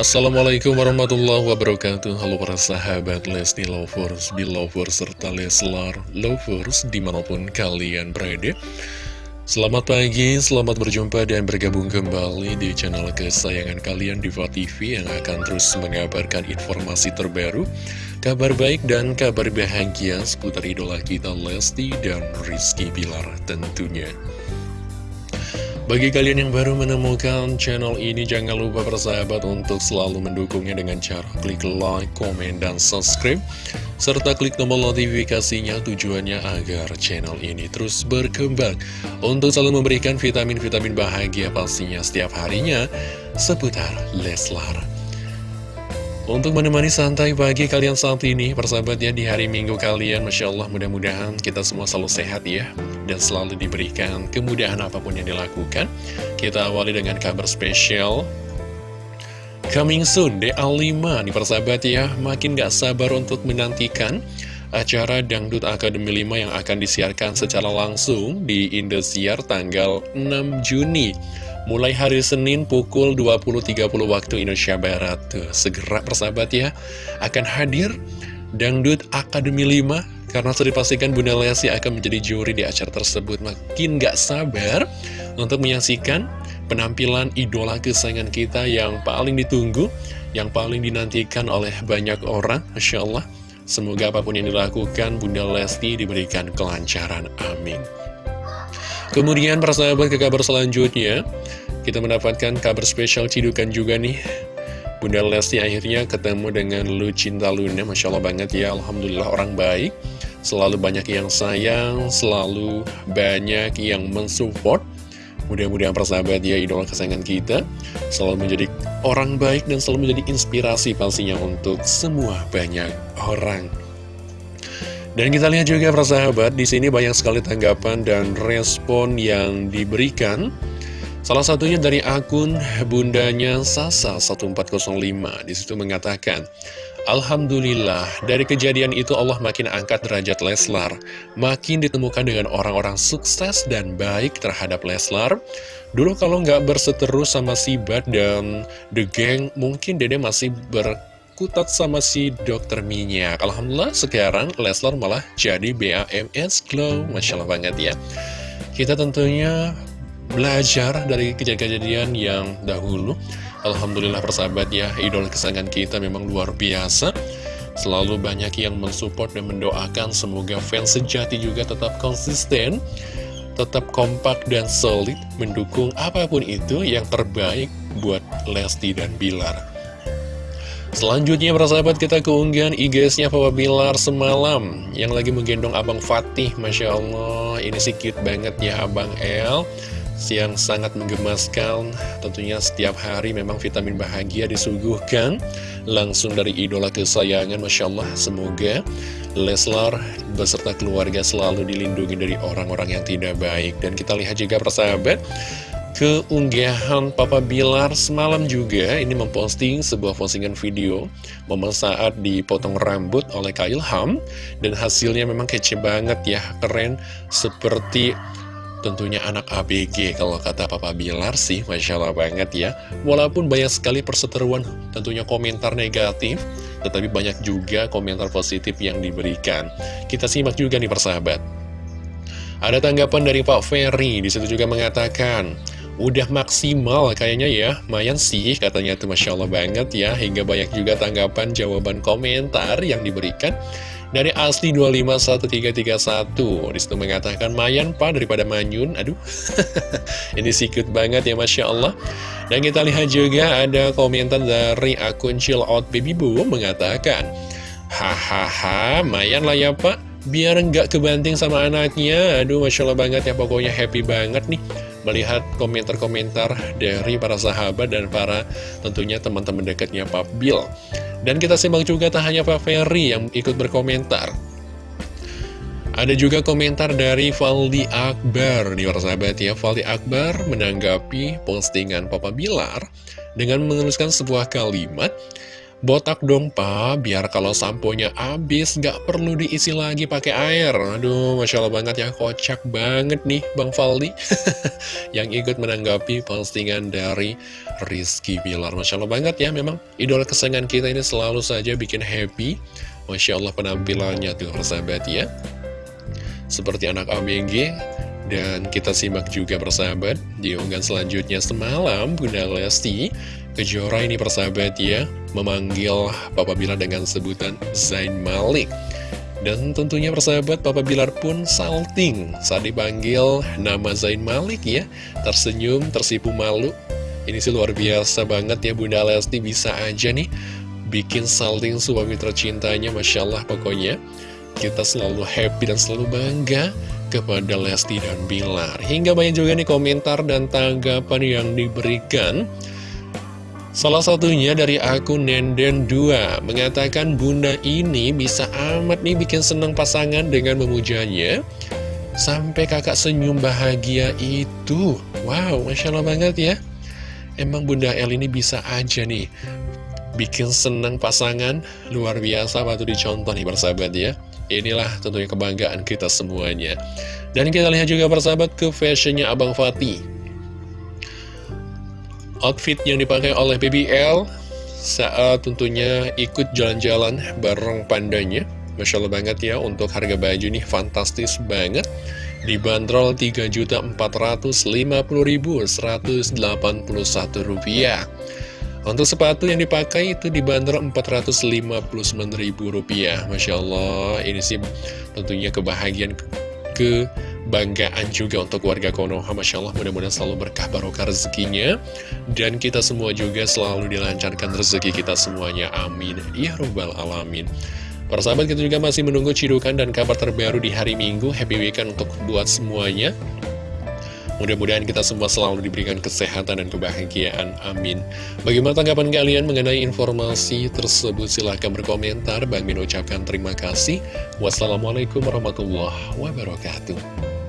Assalamualaikum warahmatullahi wabarakatuh. Halo para sahabat Lesti Lovers, Belovers, serta Leslar Lovers di mana pun kalian berada. Selamat pagi, selamat berjumpa dan bergabung kembali di channel kesayangan kalian Diva TV yang akan terus mengabarkan informasi terbaru Kabar baik dan kabar bahagia seputar idola kita Lesti dan Rizky Bilar tentunya bagi kalian yang baru menemukan channel ini, jangan lupa bersahabat untuk selalu mendukungnya dengan cara klik like, komen, dan subscribe. Serta klik tombol notifikasinya tujuannya agar channel ini terus berkembang. Untuk selalu memberikan vitamin-vitamin bahagia pastinya setiap harinya seputar Leslar. Untuk menemani santai pagi kalian saat ini, persahabatnya di hari minggu kalian, Masya Allah mudah-mudahan kita semua selalu sehat ya dan selalu diberikan kemudahan apa pun yang dilakukan. Kita awali dengan kabar spesial. Coming soon, DA5 nih persahabat ya, makin gak sabar untuk menantikan acara Dangdut Akademi 5 yang akan disiarkan secara langsung di Indosiar tanggal 6 Juni. Mulai hari Senin pukul 20.30 waktu Indonesia Barat. Tuh, segera persahabat ya, akan hadir Dangdut Akademi 5 karena sudah dipastikan Bunda Lesti akan menjadi juri di acara tersebut. Makin gak sabar untuk menyaksikan penampilan idola kesayangan kita yang paling ditunggu Yang paling dinantikan oleh banyak orang Masya Allah. Semoga apa pun yang dilakukan Bunda Lesti diberikan kelancaran. Amin Kemudian persahabat ke kabar selanjutnya Kita mendapatkan kabar spesial cidukan juga nih Bunda Lesti akhirnya ketemu dengan Lucinta Luna Masya Allah banget ya Alhamdulillah orang baik Selalu banyak yang sayang, selalu banyak yang mensupport. Mudah-mudahan persahabat ya idola kesayangan kita selalu menjadi orang baik dan selalu menjadi inspirasi pastinya untuk semua banyak orang. Dan kita lihat juga persahabat, di sini banyak sekali tanggapan dan respon yang diberikan. Salah satunya dari akun bundanya Sasa 1405 di situ mengatakan Alhamdulillah, dari kejadian itu Allah makin angkat derajat Leslar, makin ditemukan dengan orang-orang sukses dan baik terhadap Leslar. Dulu kalau nggak berseteru sama si Bad dan The Gang, mungkin Dede masih berkutat sama si Dokter Minyak. Alhamdulillah sekarang Leslar malah jadi BAMS Glow, Masya Allah banget ya. Kita tentunya belajar dari kejadian-kejadian yang dahulu Alhamdulillah persahabat ya, idol kesayangan kita memang luar biasa. Selalu banyak yang mensupport dan mendoakan semoga fans sejati juga tetap konsisten, tetap kompak dan solid mendukung apa pun itu yang terbaik buat Lesti dan Bilar. Selanjutnya persahabat kita keunggahan IG-nya Papa Bilar semalam. Yang lagi menggendong Abang Fatih Masya Allah. Ini sikit banget ya Abang El. Yang sangat menggemaskan. Tentunya setiap hari memang vitamin bahagia disuguhkan. Langsung dari idola kesayangan Masya Allah Semoga Leslar beserta keluarga selalu dilindungi dari orang-orang yang tidak baik. Dan kita lihat juga persahabat Keunggahan Papa Bilar semalam juga ini memposting sebuah postingan video Momen saat dipotong rambut oleh Kak Ilham Dan hasilnya memang kece banget ya Keren seperti Tentunya anak ABG kalau kata Papa Bilar sih Masya Allah banget ya. Walaupun banyak sekali perseteruan tentunya komentar negatif Tetapi banyak juga komentar positif yang diberikan. Kita simak juga nih persahabat. Ada tanggapan dari Pak Ferry Di situ juga mengatakan Udah maksimal kayaknya ya. Mayan sih katanya tuh Masya Allah banget ya. Hingga banyak juga tanggapan jawaban komentar yang diberikan dari asli 251331 Di situ mengatakan Mayan pak daripada Manyun. Aduh Ini sikut banget ya Masya Allah. Dan kita lihat juga ada komentar dari akun Chill Out Baby Boo Mengatakan Hahaha Mayan lah ya pak. Biar nggak kebanting sama anaknya. Aduh Masya Allah banget ya pokoknya happy banget nih Melihat komentar-komentar dari para sahabat dan para tentunya teman-teman dekatnya Pak Bill dan kita simak juga tak hanya Pak Ferry yang ikut berkomentar. Ada juga komentar dari Valdi Akbar di sahabat ya. Valdi Akbar menanggapi postingan Papa Bilar dengan menuliskan sebuah kalimat Botak dong pak, biar kalau samponya habis gak perlu diisi lagi pakai air. Aduh, Masya Allah banget ya, kocak banget nih Bang Faldi. yang ikut menanggapi postingan dari Rizky Bilar. Masya Allah banget ya, memang idola kesayangan kita ini selalu saja bikin happy. Masya Allah penampilannya tuh persahabat ya. Seperti anak ABG, dan kita simak juga persahabat di unggahan selanjutnya semalam Bunda Lesti Kejora ini persahabat ya memanggil Papa Bilar dengan sebutan Zain Malik. Dan tentunya persahabat Papa Bilar pun salting saat dipanggil nama Zain Malik ya. Tersenyum, tersipu malu. Ini sih luar biasa banget ya Bunda Lesti bisa aja nih bikin salting suami tercintanya Masya Allah pokoknya. Kita selalu happy dan selalu bangga kepada Lesti dan Bilar. Hingga banyak juga nih komentar dan tanggapan yang diberikan. Salah satunya dari akun Nenden2 mengatakan bunda ini bisa amat nih bikin senang pasangan dengan memujanya. Sampai kakak senyum bahagia itu. Wow, Masya Allah banget ya. Emang bunda El ini bisa aja nih Bikin senang pasangan. Luar biasa patut dicontoh nih persahabat ya. Inilah tentunya kebanggaan kita semuanya. Dan kita lihat juga persahabat ke fashionnya Abang Fatih outfit yang dipakai oleh BBL saat tentunya ikut jalan-jalan bareng pandanya. Masya Allah banget ya, untuk harga baju nih fantastis banget. Dibanderol Rp3.450.181 rupiah. Untuk sepatu yang dipakai itu dibanderol Rp459.000 Masya Allah, ini sih tentunya kebahagiaan kebanggaan juga untuk warga Konoha Masya Allah mudah-mudahan selalu berkah barokah rezekinya Dan kita semua juga selalu dilancarkan rezeki kita semuanya Amin Ya Rabbal Alamin Para sahabat kita juga masih menunggu cidukan dan kabar terbaru di hari Minggu Happy Weekend untuk buat semuanya Mudah-mudahan kita semua selalu diberikan kesehatan dan kebahagiaan. Amin. Bagaimana tanggapan kalian mengenai informasi tersebut? Silahkan berkomentar. Bang Min ucapkan terima kasih. Wassalamualaikum warahmatullahi wabarakatuh.